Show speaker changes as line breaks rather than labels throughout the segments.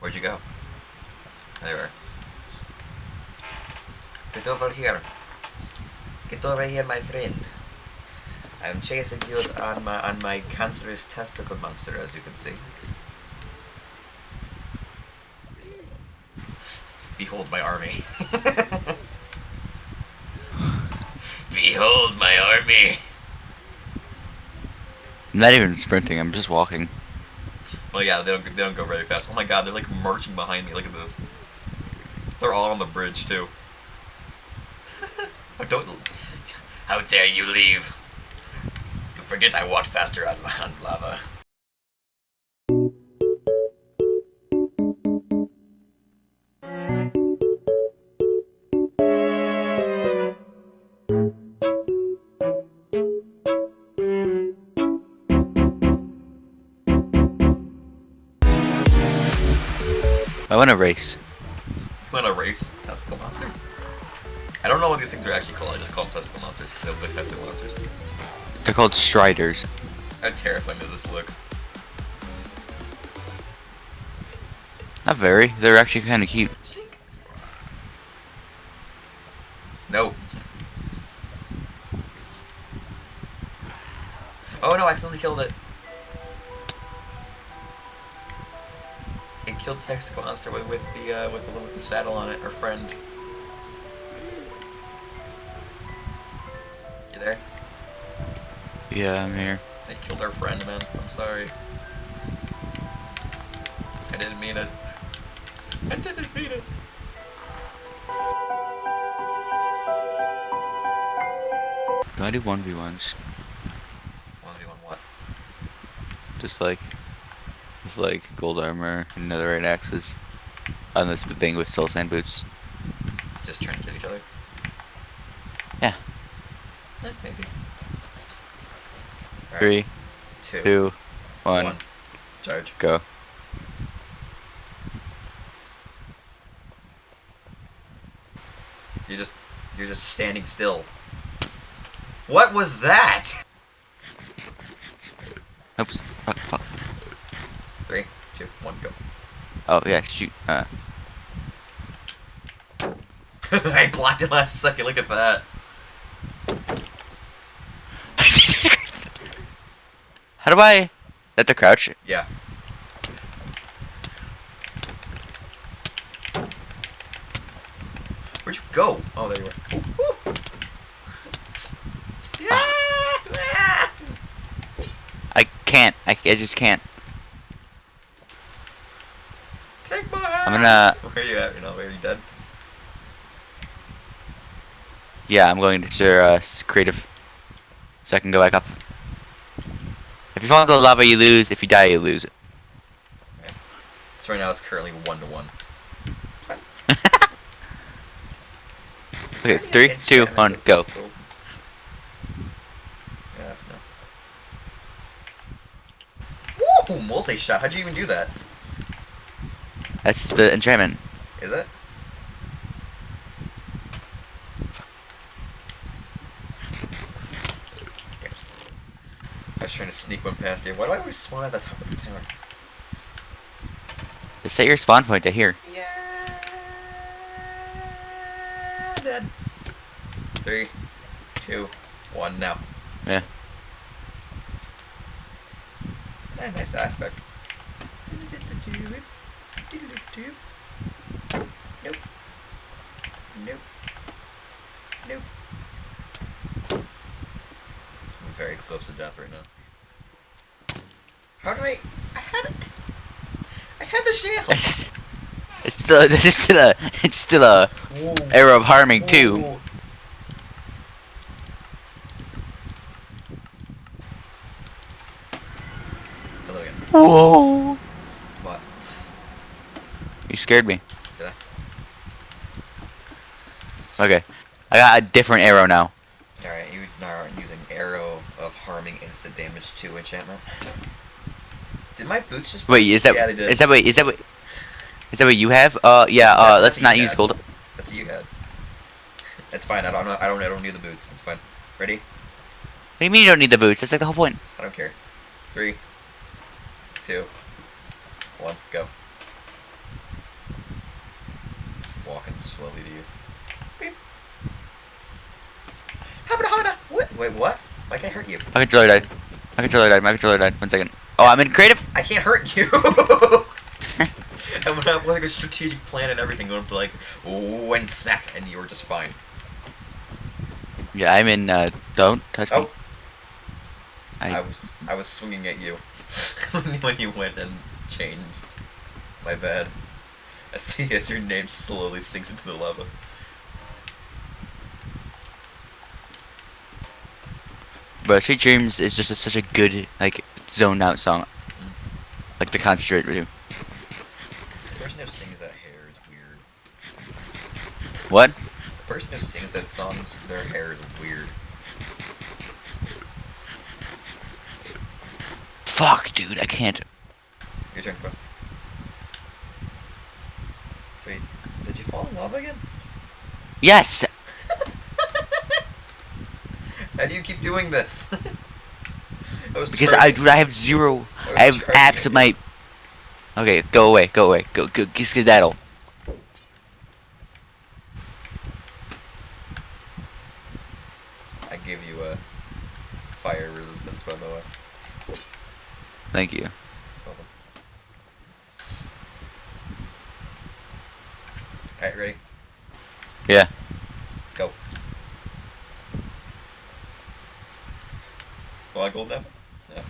Where'd you go? There you are. Get over here. Get over here, my friend. I'm chasing you on my on my cancerous testicle monster, as you can see. Behold my army. Behold my army.
I'm not even sprinting. I'm just walking.
Well, yeah, they don't they don't go very fast. Oh my god, they're like marching behind me. Look at this. They're all on the bridge too. I don't. How dare you leave? You forget I walked faster on, on lava.
I want to race.
I want gonna race testicle monsters. I don't know what these things are actually called. I just call them testicle monsters because they look like testicle monsters.
They're called striders.
How terrifying does this look?
Not very. They're actually kind of cute.
No. Oh no, I accidentally killed it. Killed the testicle monster with, with the uh, with the with the saddle on it, our friend. You there?
Yeah, I'm here.
They killed our friend, man. I'm sorry. I didn't mean it. I didn't mean it.
Do I do 1v1s?
One v one what?
Just like, with like gold armor and netherite axes. On this thing with soul sand boots.
Just trying to kill each other?
Yeah.
Eh, maybe. Alright,
Three,
two,
two, one,
one. Charge.
go.
You're just you're just standing still. What was that?
Oops. Fuck, fuck.
Three, two, one, go.
Oh, yeah, shoot. Uh,
I blocked it last second. Look at that.
How do I... That the crouch?
Yeah. Where'd you go? Oh, there you are. Ooh, ooh. Yeah!
I can't. I, I just can't.
Take my hand.
I'm gonna...
Where are you at? You know, are you dead?
Yeah, I'm going to uh, creative. So I can go back up. If you fall into the lava, you lose. If you die, you lose. Okay.
So right now it's currently one to one.
Okay, three, two, one, go.
Yeah, that's no. Woo! Multi-shot. How'd you even do that?
That's the enchantment.
Is it? Okay. I was trying to sneak one past you. Why do I always spawn at the top of the tower?
Just set your spawn point to here.
Yeah. Dead. Three, two, one. Now.
Yeah.
Eh, nice aspect. Nope. Nope. Nope. I'm very close to death right now. How do I? I had it. I had the shield.
It's, it's still it's still a it's still a
Whoa.
arrow of harming too.
Whoa. Hello again.
Whoa!
What?
You scared me.
Did I?
Okay, I got a different arrow now.
Alright, you now are using arrow of harming instant damage to enchantment. Did my boots just
Wait, is that
Yeah, they did.
is that what is that what is that what you have? Uh, yeah. Uh,
That's-
let's not use
had.
gold.
That's what you had. That's fine, I don't know I don't I don't need the boots. It's fine. Ready?
What do you mean you don't need the boots? That's like the whole point.
I don't care. Three, two, one, go. Slowly to you. Beep. Habada, habada. What? Wait, what? I can't hurt you.
My controller died. My controller died. My controller died. One second. Oh, I'm in creative.
I can't hurt you. I went up with like a strategic plan and everything, going up to like one smack, and you were just fine.
Yeah, I'm in. Uh, don't touch me.
Oh. I,
I,
was I was swinging at you when you went and changed. My bad. I see as your name slowly sinks into the lava.
but Sweet Dreams is just a, such a good like zoned out song. Mm-hmm. Like the concentrate with you.
The person who sings that hair is weird.
What?
The person who sings that song's their hair is weird.
Fuck, dude. I can't.
Your turn. Wait, did you fall in lava again?
Yes.
How do you keep doing this? I was
Because I, dude, I have zero.
I
I have
charging
apps
at
of my. Okay, go away. Go away. Go. Go. Get skedaddle.
I gave you a fire resistance, by the way.
Thank you.
Welcome. Alright, ready?
Yeah.
Go. A gold apple? No.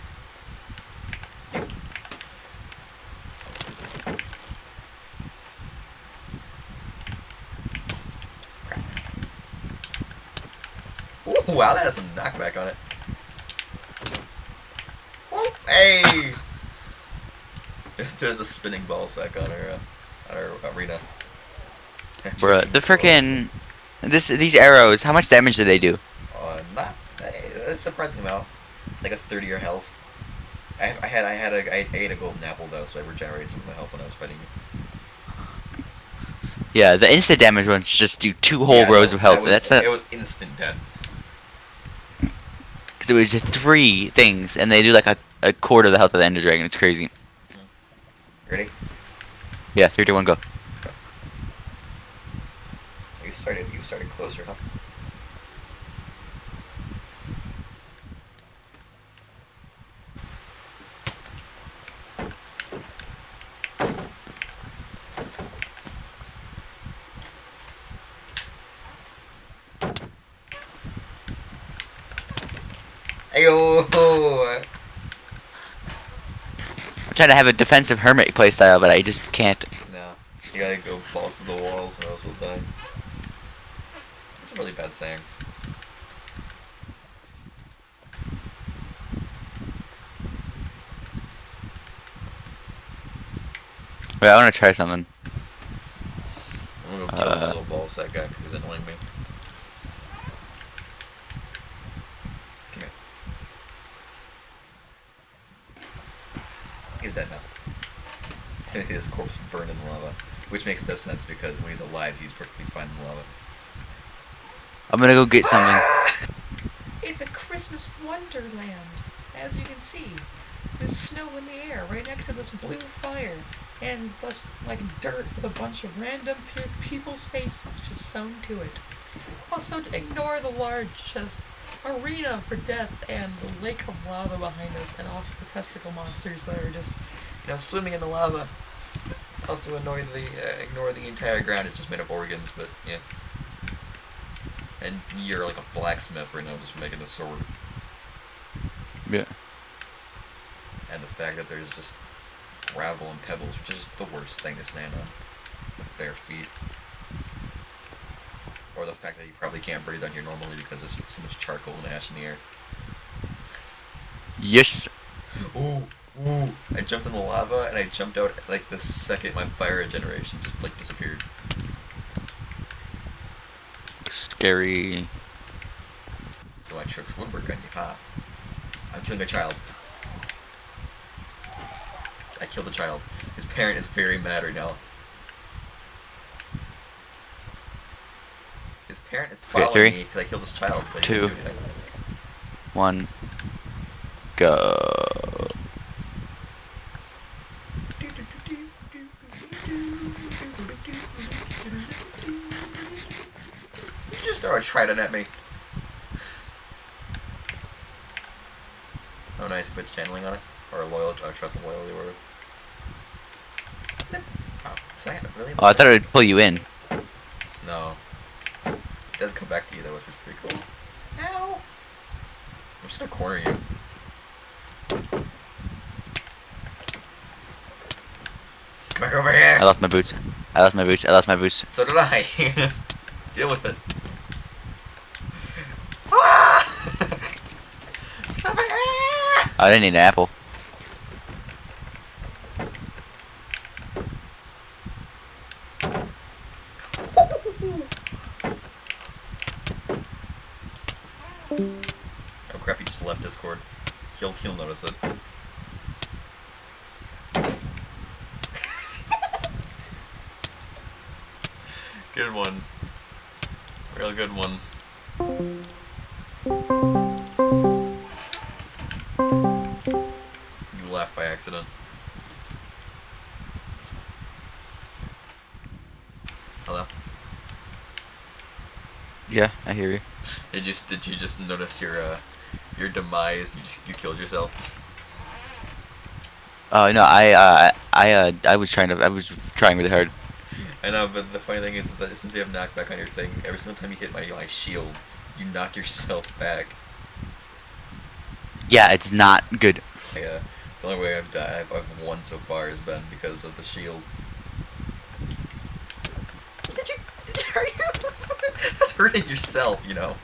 Crap. Ooh, wow, that has some knockback on it. Whoop, hey! There's- There's a spinning ball sack on our, uh, on our arena.
Bruh, the frickin' this these arrows. How much damage do they do?
Uh, not a surprising amount, like a third of your health. I, I had I had a I ate a golden apple though, so I regenerated some of the health when I was fighting.
Yeah, the instant damage ones just do two whole
Yeah,
rows
no,
of health.
that was-
That's the
It was instant death.
because it was three things, and they do like a, a quarter of the health of the Ender Dragon. It's crazy.
Ready?
Yeah, three, two, one, go.
You started. You started closer, huh? Ayo!
I'm trying to have a defensive hermit playstyle, but I just can't.
No. You gotta go balls to the walls or else you'll die. Bad saying.
Wait, I want to try something.
I'm gonna go kill this
Uh.
little ball sack guy because he's annoying me. Come here. He's dead now. His corpse burned in lava. Which makes no sense because when he's alive, he's perfectly fine in lava.
I'm gonna go get something.
It's a Christmas wonderland, as you can see. There's snow in the air right next to this blue fire, and just like dirt with a bunch of random pe- people's faces just sewn to it. Also, ignore the large just arena for death and the lake of lava behind us, and also the testicle monsters that are just
You know, swimming in the lava. Also annoy the uh, ignore the entire ground. It's just made of organs, but yeah. And you're like a blacksmith right now, just making a sword.
Yeah.
And the fact that there's just gravel and pebbles, which is the worst thing to stand on with bare feet. Or the fact that you probably can't breathe on here normally because there's so much charcoal and ash in the air.
Yes.
Ooh, ooh. I jumped in the lava and I jumped out like the second my fire generation just like disappeared.
Scary.
So my tricks would work on you, huh? I'm killing a child. I killed a child. His parent is very mad right now. His parent is
Okay,
following
three,
me because I killed his child, but
two.
didn't do anything.
One. Go.
A trident at me. Oh, nice. Put channeling on it. Or loyal, uh, trust and loyalty, whatever. Oh, really?
Oh, I thought it would pull you in.
No. It does come back to you though, which is pretty cool. Ow! I'm just gonna corner you. Come back over here!
I lost my boots. I lost my boots. I lost my boots.
So did I. Deal with it. Ah! Come over here!
I didn't need an apple.
Hello?
Yeah, I hear you.
Did you did you just notice your uh your demise? You just you killed yourself.
Oh no, I uh, I uh, I was trying to. I was trying really hard.
I know, but the funny thing is, is that since you have knockback on your thing, every single time you hit my my shield, you knock yourself back.
Yeah, it's not good.
Uh, the only way I've, di- I've I've won so far has been because of the shield. Did you? Did you are you? That's hurting yourself, you know.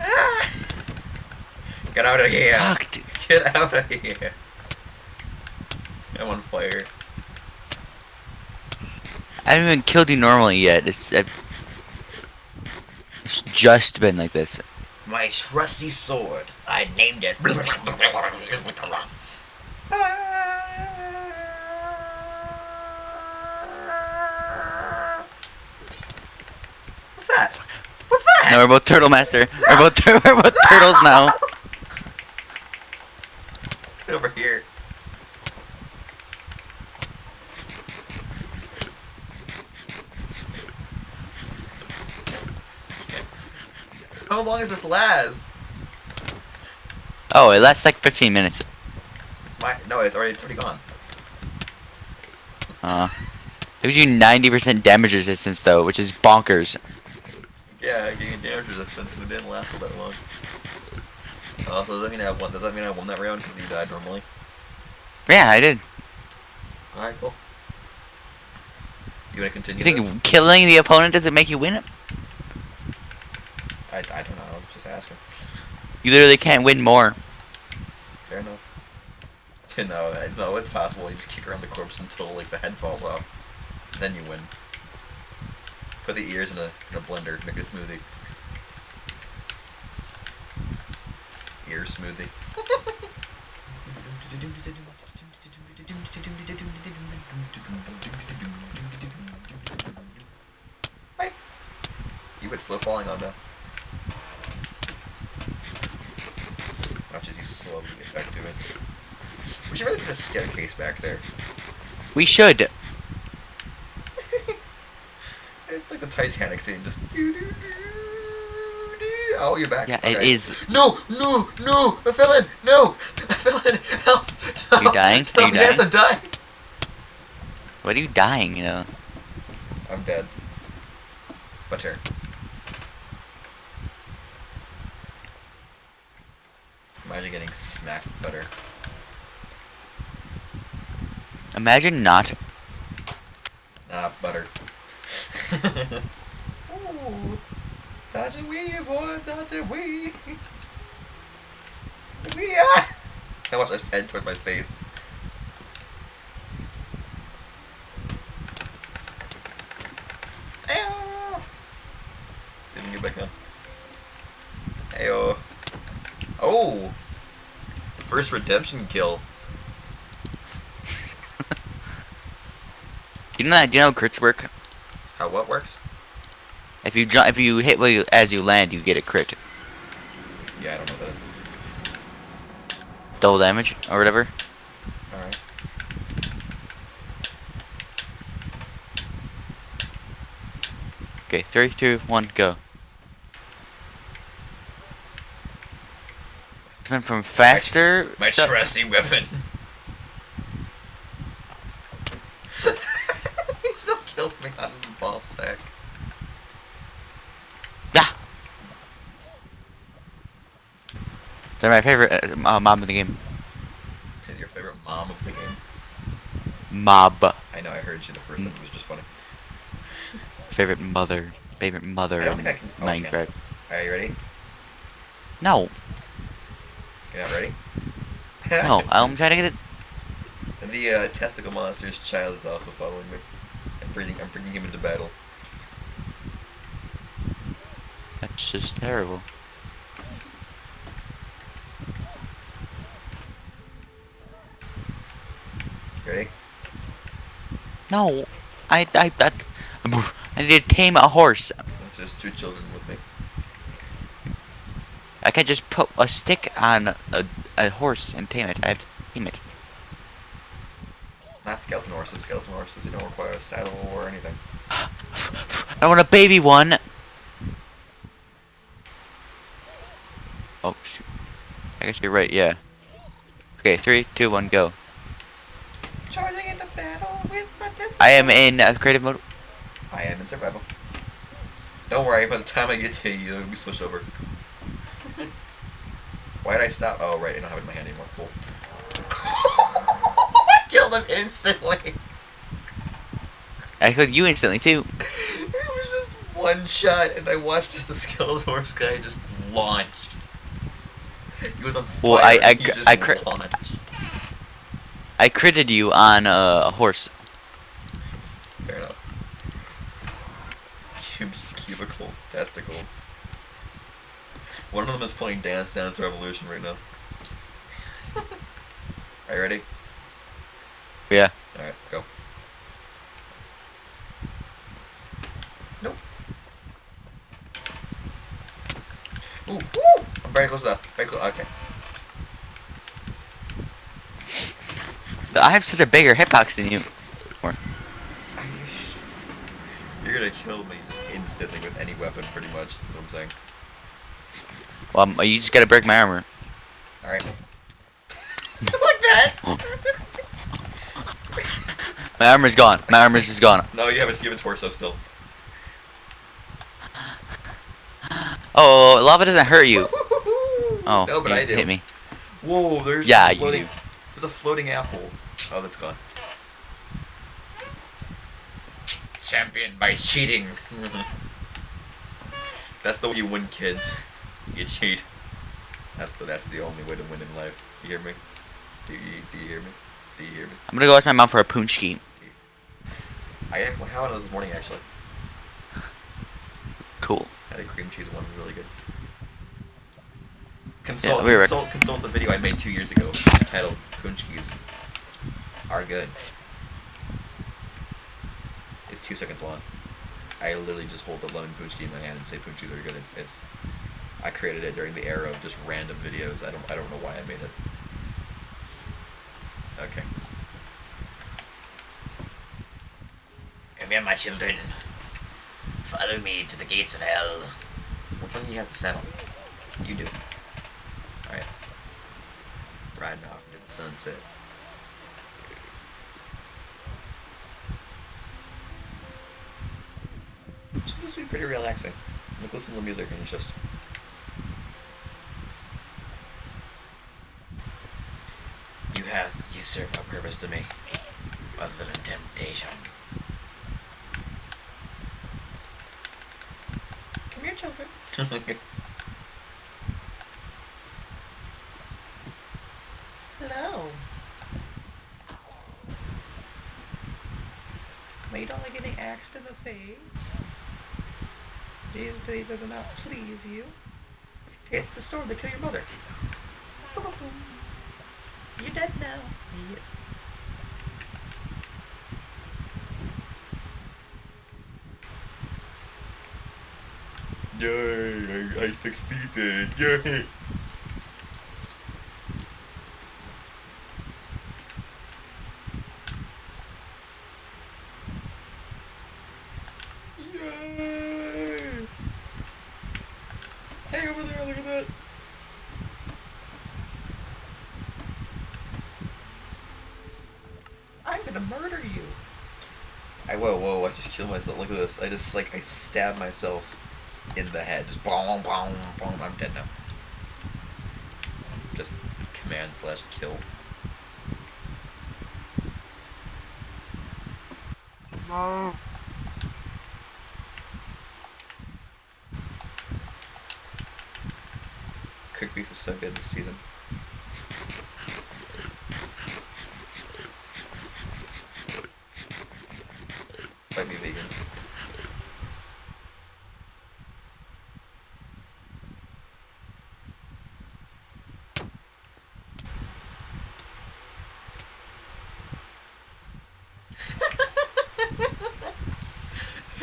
Ah! Get out of here!
Fuck, dude.
Get out of here! I'm on fire.
I haven't even killed you normally yet. It's I've, it's just been like this.
My trusty sword. I named it. What's that?
No, we're both turtle master. We're both tur- we're both turtles now.
Get over here. How long does this last?
Oh, it lasts like 15 minutes.
My, no, it's already it's already gone.
Uh, it gives you 90% damage resistance though, which is bonkers.
Yeah, getting damage resistance, and it didn't last all that long. Oh, so does that mean I have one? Does that mean I won that round because you died normally?
Yeah, I did.
All right, cool. You want to continue
You
this?
think killing the opponent doesn't make you win it?
I, I don't know. I was just asking.
You literally can't win more.
Fair enough. No, I- no, it's possible. You just kick around the corpse until like the head falls off, then you win. Put the ears in a in a blender, make a smoothie. Ear smoothie. Hi. You quit slow falling on that. Watch as you slowly get back to it. We should really put a staircase back there.
We should.
It's like the Titanic scene, just doo doo doo. Oh, you're back.
Yeah, it
Okay.
is.
No, no, no! I fell in! No! I fell in! Help! No.
You dying? Are you
Help, Yes,
dying?
I'm dying!
What are you dying, you know?
I'm dead. Butter. Imagine getting smacked butter.
Imagine not.
Ah, butter. Dodge and weave, boy, dodge and weave. Wee ah! I watched that head toward my face. Ayo! See if we can get back on. Ayo. Oh! First redemption kill.
You know that? Do you know how crits work?
How what works?
If you jump, if you hit while you, as you land, you get a crit,
Yeah, I don't know what that is.
double damage or whatever.
Alright.
Okay, three, two, one, go. Went from faster.
My
to-
trusty weapon. he still killed me on the ball sack.
Ah! They're my favorite uh, uh, mob in the game.
Your favorite mom of the game.
Mob.
I know I heard you the first time. It was just funny.
Favorite mother. Favorite mother
I think I can- oh.
Minecraft.
Are you ready?
No,
You're not ready?
no, I'm trying to get it.
And the uh, testicle monster's child is also following me. I'm I'm bringing him into battle.
That's just terrible.
Ready?
No, I, I, I, I need to tame a horse.
It's just two children with me.
I can't just put a stick on a, a horse and tame it. I have to tame it.
Not skeleton horses. Skeleton horses, you don't require a saddle or anything.
I want a baby one. Oh shoot. I guess you're right. Yeah. Okay, three, two, one, go. I am in uh, creative mode.
I am in survival. Don't worry, by the time I get to you, you'll be switched over. Why did I stop? Oh, right, I don't have it in my hand anymore. Cool. I killed him instantly.
I killed you instantly too.
It was just one shot, and I watched as the skeleton horse guy just launched. He was on fire.
Well, I- I
he
cr-
just
I cr-
launched.
I critted you on uh, a horse.
Fair enough. Cub- One of them is playing Dance Dance Revolution right now. Are you ready?
Yeah.
Alright, go. Nope. Ooh, woo! I'm very close to that. Very close. Okay.
I have such a bigger hitbox than you.
You're gonna kill me instantly with any weapon, pretty much. Is what I'm saying.
Well, um, you just gotta break my armor.
Alright. like that!
My armor's gone. My armor's just gone.
no, you have a, you have a torso still.
Oh, lava doesn't hurt you. Oh,
no, but
you
I do.
hit me.
Whoa, there's
Yeah,
a floating,
do.
There's a floating apple. Oh, that's gone. Champion by cheating. that's the way you win, kids. You cheat. That's the that's the only way to win in life. You hear me? Do you do you hear me? Do you hear me?
I'm gonna go ask my mom for a punchki.
I had one how this morning actually.
Cool.
Had a cream cheese one, really good. Consult,
we were-
consult, consult the video I made two years ago. It's titled Punchkis are good. It's two seconds long. I literally just hold the lemon punchki in my hand and say punchkis are good. It's, it's I created it during the era of just random videos. I don't I don't know why I made it. Okay. Come here, my children. Follow me to the gates of hell. Which one of you has a saddle? You do. Alright. Riding off into the sunset. It's supposed to be pretty relaxing. Like listen to the music and it's just You have you serve no purpose to me. Other than temptation.
Come here, children. Hello. But you don't like getting axed in the face? Jesus, day does not please you. It's the sword that killed your mother. Boom, boom, boom. You're dead now. Yeah.
Yay, I, I succeeded. Yay.
to murder you.
I whoa whoa! I this. I just like I stabbed myself in the head. Just boom boom boom. I'm dead now. Just command slash kill. No. Cooked beef is so good this season.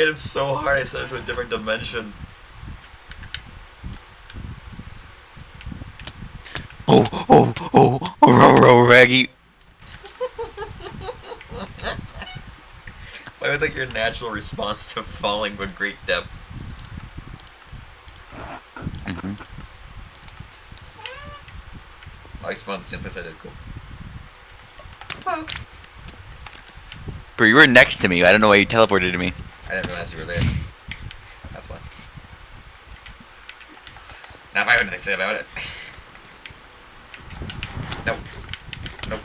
Hit him so hard I sent him to a different dimension.
Oh, oh, oh, oh, row, row, raggy.
Why was like your natural response to falling with great depth?
Mm -hmm.
I spawned the same place I did. Cool.
Bro, you were next to me. I don't know why you teleported to me.
I didn't realize you were there. That's why. Now if I have anything to say about it. Nope. Nope.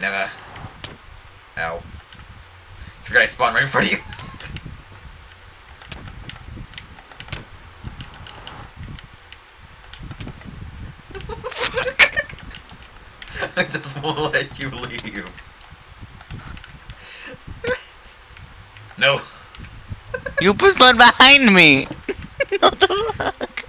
Never. Ow. You forgot I spawned right in front of you. I just won't let you leave. No.
You put one behind me. what the fuck?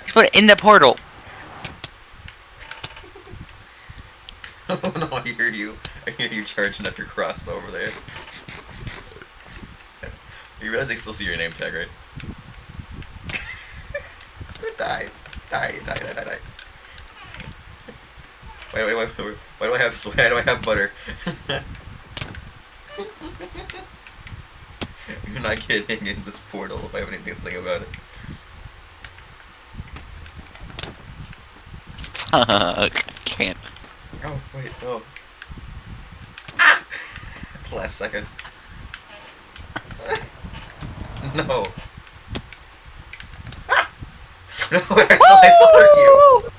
Just put it in the portal.
Oh no, I hear you. I hear you charging up your crossbow over there. You realize they still see your name tag, right? die. Die, die, die, die, die. Wait, wait, wait, wait. Why do I have sweat? why do I have butter? You're not getting in this portal if I have anything to think about it.
Fuck. Can't.
Oh, wait, no. Ah! the last second. no. Ah! No, I still, I still hurt you.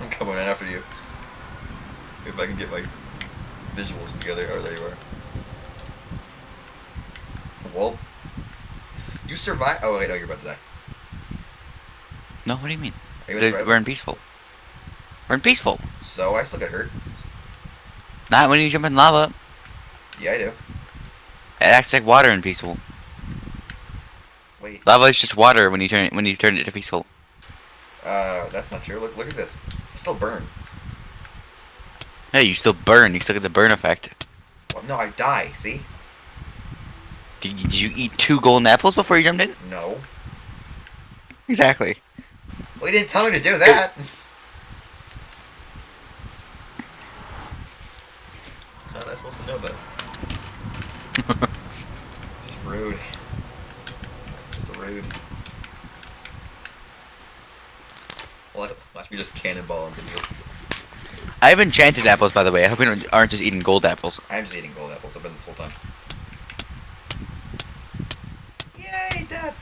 I'm coming in after you. If I can get my visuals together. Oh, there you are. Well, you survived. Oh, wait, no, you're about to die.
No, what do you mean?
You?
We're in peaceful. We're in peaceful.
So, I still get hurt.
Not when you jump in lava.
Yeah, I do.
It acts like water in peaceful.
Wait.
Lava is just water when you turn it when you turn it to peaceful.
Uh, that's not true. Look, look at this. I still burn.
Hey, you still burn. You still get the burn effect.
Well, no, I die. See?
Did, did you eat two golden apples before you jumped in?
No.
Exactly.
Well, you didn't tell me to do that. How was I supposed to know that? It's rude. It's just rude. Watch watch me just cannonball into deals.
I have enchanted apples, by the way. I hope you don't, aren't just eating gold apples.
I'm just eating gold apples. I've been this whole time. Yay, death!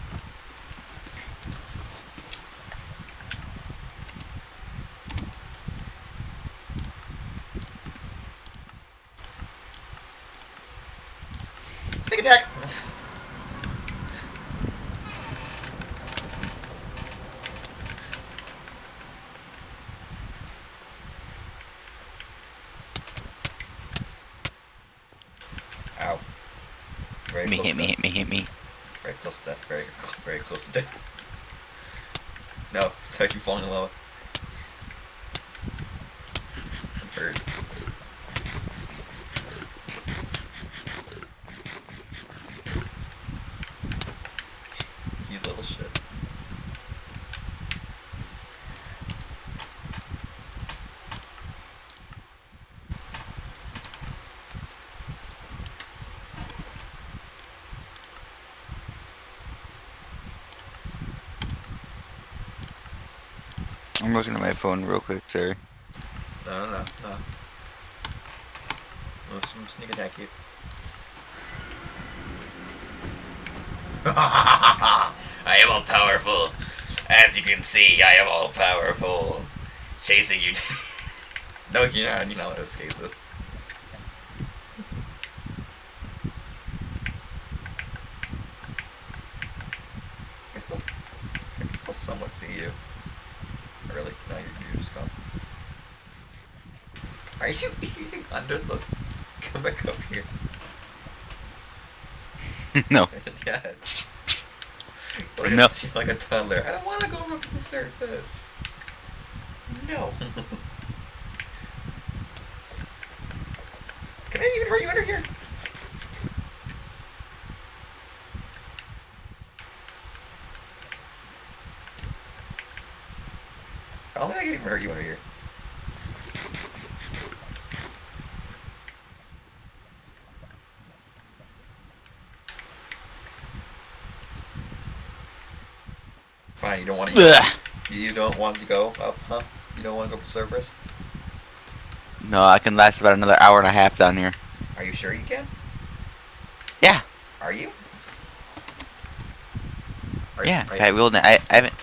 Stick attack! Ow. Very
Hit me,
close
hit
to
me,
death.
hit me, hit me.
Very close to death. Very, very close to death. No, it's like you falling in lava. I'm hurt. You little shit.
I'm looking at my phone real quick, sorry.
No, no, no, no. Let's sneak attack you. I am all powerful. As you can see, I am all powerful. Chasing you. no, you're not. You're not to escape this. I can still, I can still somewhat see you. Really? No, you're, you're just gone. Are you eating under the? Come back up here.
no.
yes. Like
No.
A, like a toddler. I don't want to go up to the surface. No. Can I even hurt you under here? I don't think I can even hurt you under here. Don't want to. You don't want to go up, huh? You don't want to go up the surface?
No, I can last about another hour and a half down here.
Are you sure you can?
Yeah.
Are you? Are,
Yeah,
Are,
I will. I, I haven't.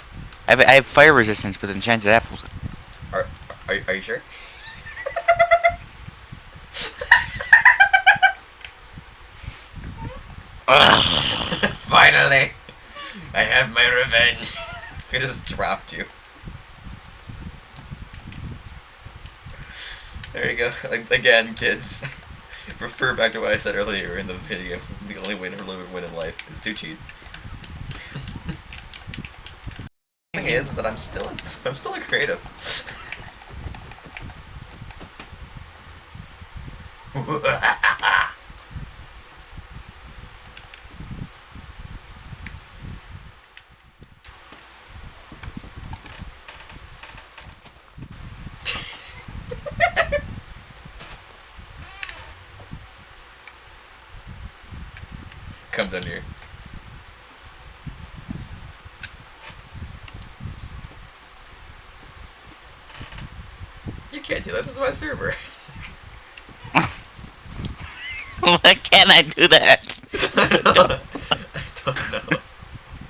I have, I have fire resistance with enchanted apples.
are, are, are you sure? Finally! I have my revenge. I just dropped you. There you go. Again, kids. Refer back to what I said earlier in the video. The only way to really win in life is to cheat. the thing is, is that I'm still I'm still a creative. You can't do that. This is my server.
Why can't I do that?
I don't, I don't know.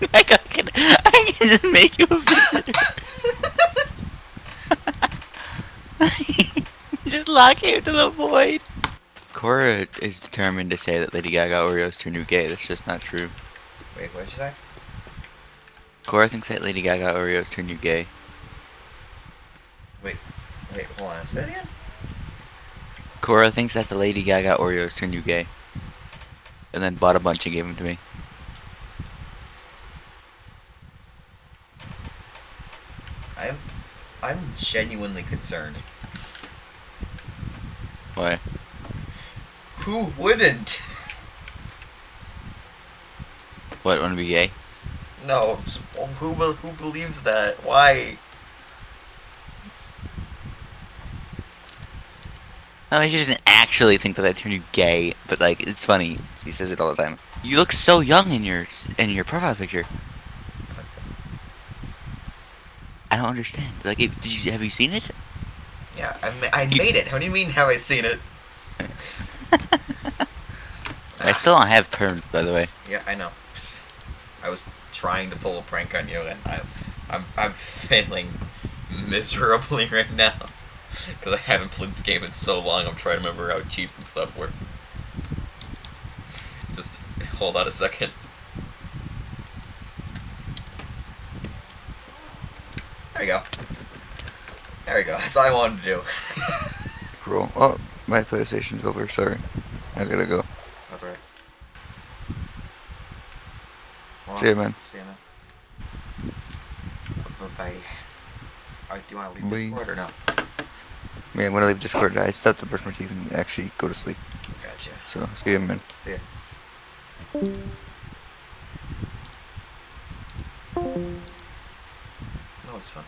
I can, I can just make you a visitor. just lock you to the void. Cora is determined to say that Lady Gaga Oreos turn you gay. That's just not true.
Wait, what did you say?
Cora thinks that Lady Gaga Oreos turn you gay.
Wait, wait, hold on. Say that again?
Cora thinks that the Lady Gaga Oreos turn you gay. And then bought a bunch and gave them to me.
I'm, I'm genuinely concerned.
Why?
Who wouldn't?
What, wanna be gay?
No, who who believes that? Why?
I mean, she doesn't actually think that I turn you gay, but like, it's funny. She says it all the time. You look so young in your in your profile picture. I don't understand. Like, it, you have you seen it?
Yeah, I, ma- I
You-
made it. How do you mean? Have I seen it?
I still don't have perms, by the way.
Yeah, I know. I was trying to pull a prank on you, and I'm, I'm, I'm failing miserably right now because I haven't played this game in so long. I'm trying to remember how cheats and stuff work. Just hold on a second. There we go. There we go. That's all I wanted to do.
Cool. Oh, my PlayStation's over. Sorry. I gotta go.
That's right. Well,
See ya, man.
See ya, man. Bye. Alright, do you want to leave
Bye.
Discord or no?
Man, gonna leave Discord, I have to brush my teeth and actually go to sleep.
Gotcha.
So, see you, man.
See ya. No, it's fine.